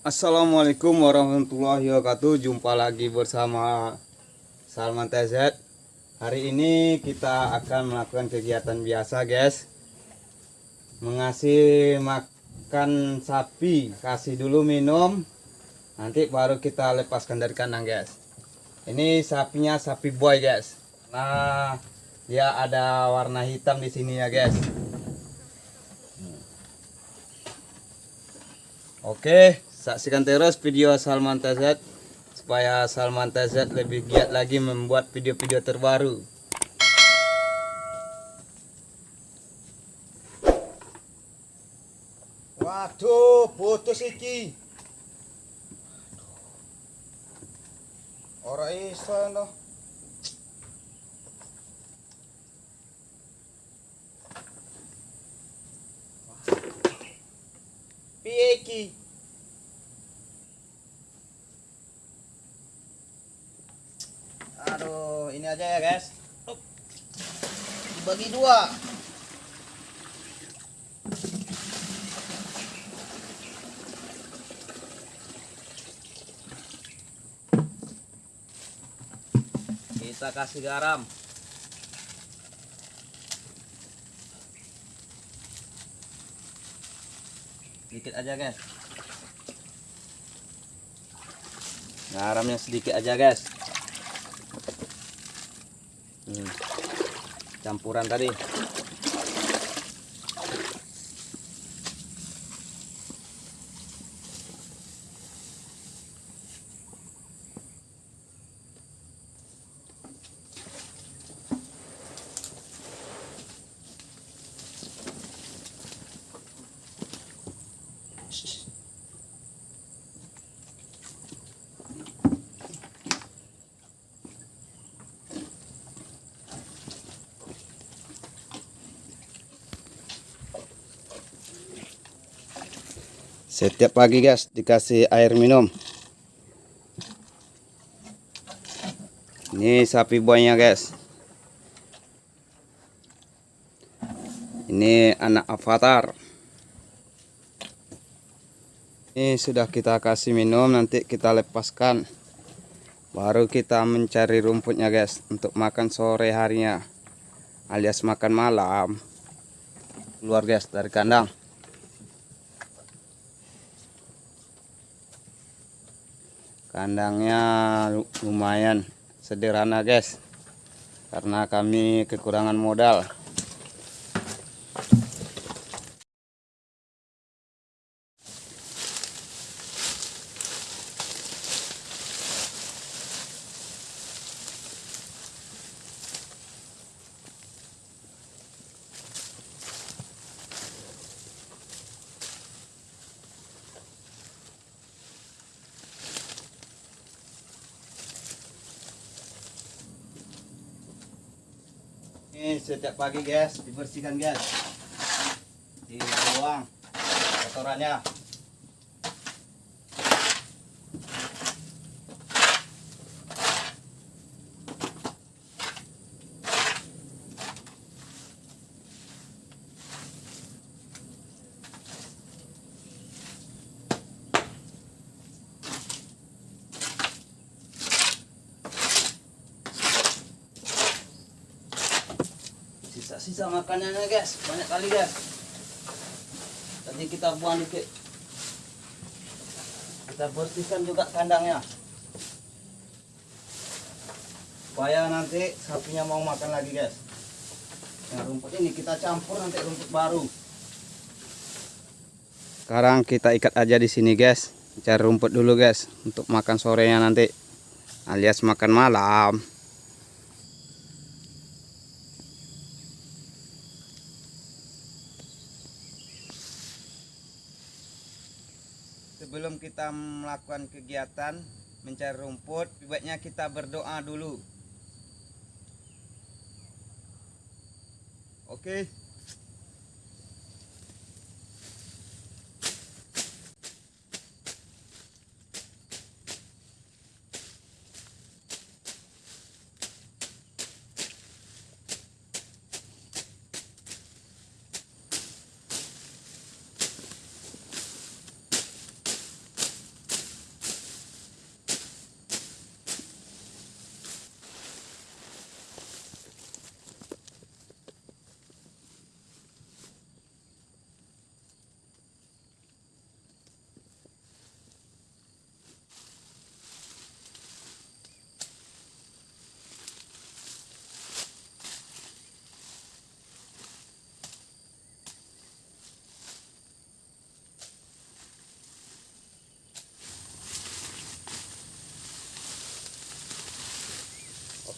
Assalamualaikum warahmatullahi wabarakatuh. Jumpa lagi bersama Salman TZ Hari ini kita akan melakukan kegiatan biasa guys. Mengasih makan sapi Kasih dulu minum. Nanti baru kita lepaskan dari kandang guys. Ini sapinya sapi boy guys. Nah dia ada warna hitam di sini ya guys. Oke Saksikan terus video Salman TZ supaya Salman TZ lebih giat lagi membuat video-video terbaru. Waduh, putus iki. Ora iso no. Aduh, ini aja ya, guys. Dibagi dua. Kita kasih garam. Sedikit aja guys. Garamnya sedikit aja guys. Hmm. Campuran tadi. Setiap pagi guys dikasih air minum. Ini sapi buahnya guys. Ini anak avatar. Ini sudah kita kasih minum nanti kita lepaskan. Baru kita mencari rumputnya guys untuk makan sore harinya alias makan malam. Keluar guys dari kandang. Kandangnya lumayan sederhana guys. Karena kami kekurangan modal setiap pagi guys. Dibersihkan guys. Dibuang. Kotorannya sisa-sisa makanannya guys. Banyak kali guys. Tadi kita buang dikit. Kita bersihkan juga kandangnya. Supaya nanti sapinya mau makan lagi guys. Nah rumput ini kita campur nanti rumput baru. Sekarang kita ikat aja di sini guys. Cari rumput dulu guys untuk makan sorenya nanti. Alias makan malam sebelum kita melakukan kegiatan mencari rumput, baiknya kita berdoa dulu. Oke.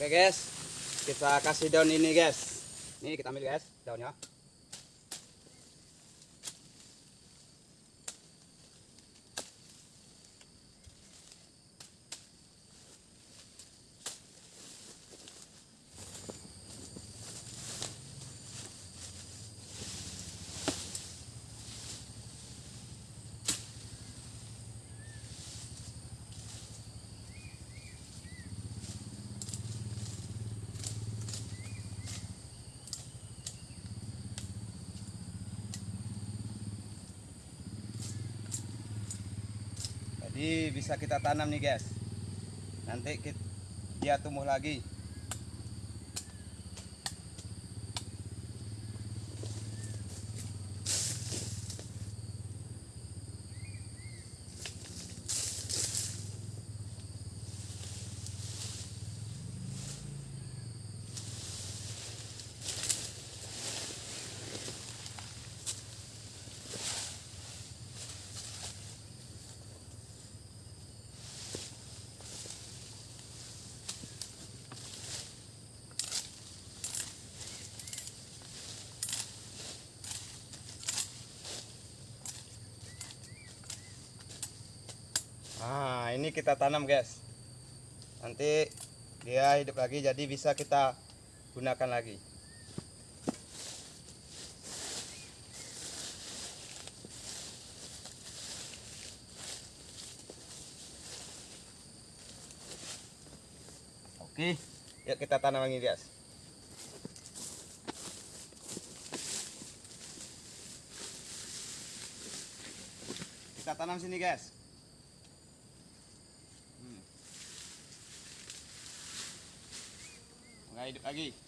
Oke guys, kita kasih daun ini guys. Ini kita ambil guys daunnya. Jadi bisa kita tanam nih guys. Nanti kit- dia tumbuh lagi. Kita tanam guys. Nanti dia hidup lagi jadi bisa kita gunakan lagi. Oke, yuk kita tanam lagi guys. Kita tanam sini guys. Aqui.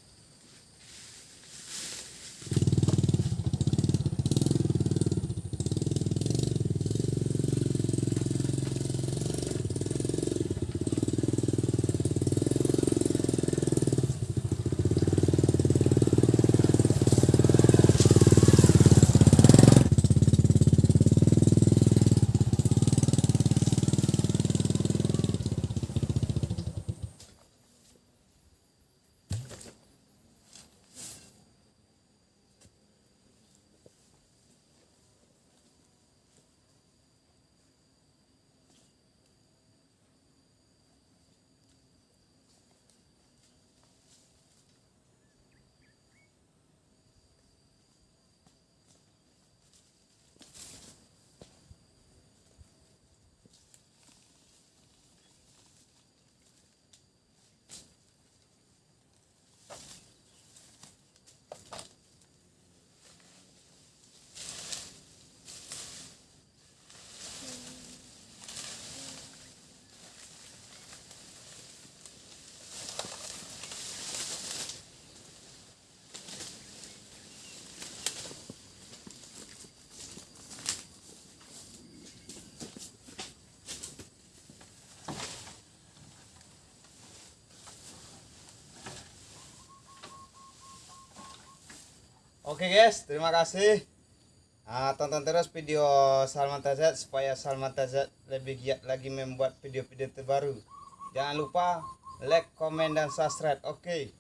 Oke guys, terima kasih. Ah, tonton terus video Salman Tazat supaya Salman Tazat lebih giat lagi membuat video-video terbaru. Jangan lupa like, komen, dan subscribe. Oke.